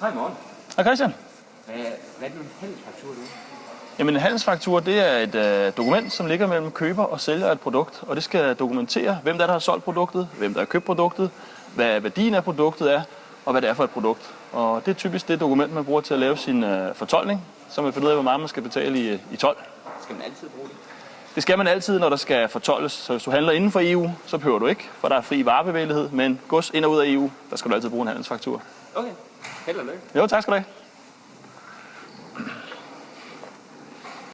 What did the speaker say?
Hej morgen. Hej Christian. Hvad, hvad er det en handelsfaktur, du? Jamen en handelsfaktur, det er et øh, dokument, som ligger mellem køber og sælger af et produkt, og det skal dokumentere, hvem der, er, der har solgt produktet, hvem der har købt produktet, hvad værdien af produktet er, og hvad det er for et produkt. Og det er typisk det dokument, man bruger til at lave sin øh, fortolkning, så man finder ud af, hvor meget man skal betale i, i tolv. Skal man altid bruge det? Det skal man altid, når der skal fortolles. Så hvis du handler inden for EU, så behøver du ikke, for der er fri varebevægelighed, men gods ind og ud af EU, der skal du altid bruge en handelsfaktur. Okay. Held og lykke. Jo, tak skal du have.